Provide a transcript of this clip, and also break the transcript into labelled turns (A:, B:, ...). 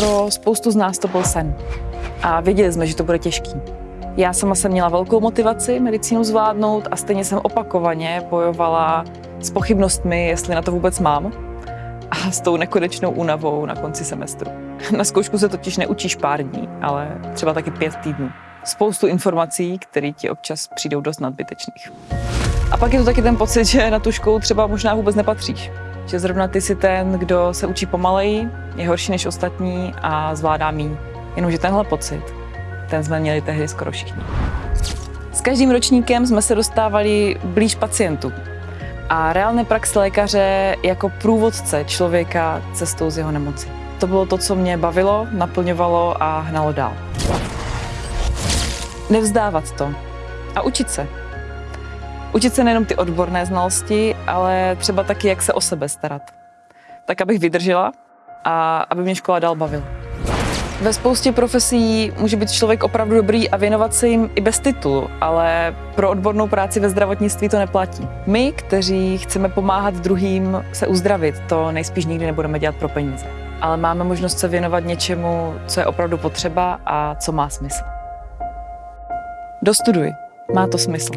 A: Pro spoustu z nás to byl sen. A věděli jsme, že to bude těžký. Já sama jsem měla velkou motivaci medicínu zvládnout a stejně jsem opakovaně bojovala s pochybnostmi, jestli na to vůbec mám a s tou nekonečnou únavou na konci semestru. Na zkoušku se totiž neučíš pár dní, ale třeba taky pět týdnů. Spoustu informací, které ti občas přijdou dost nadbytečných. A pak je to taky ten pocit, že na tu školu třeba možná vůbec nepatříš. Že zrovna ty si ten, kdo se učí pomaleji, je horší než ostatní a zvládá míň. Jenomže tenhle pocit, ten jsme měli tehdy skoro všichni. S každým ročníkem jsme se dostávali blíž pacientu. A reálné praxe lékaře jako průvodce člověka cestou z jeho nemoci. To bylo to, co mě bavilo, naplňovalo a hnalo dál. Nevzdávat to a učit se. Učit se nejenom ty odborné znalosti, ale třeba taky, jak se o sebe starat. Tak, abych vydržela a aby mě škola dál bavila. Ve spoustě profesí může být člověk opravdu dobrý a věnovat se jim i bez titulu, ale pro odbornou práci ve zdravotnictví to neplatí. My, kteří chceme pomáhat druhým se uzdravit, to nejspíš nikdy nebudeme dělat pro peníze. Ale máme možnost se věnovat něčemu, co je opravdu potřeba a co má smysl. Dostuduj. Má to smysl.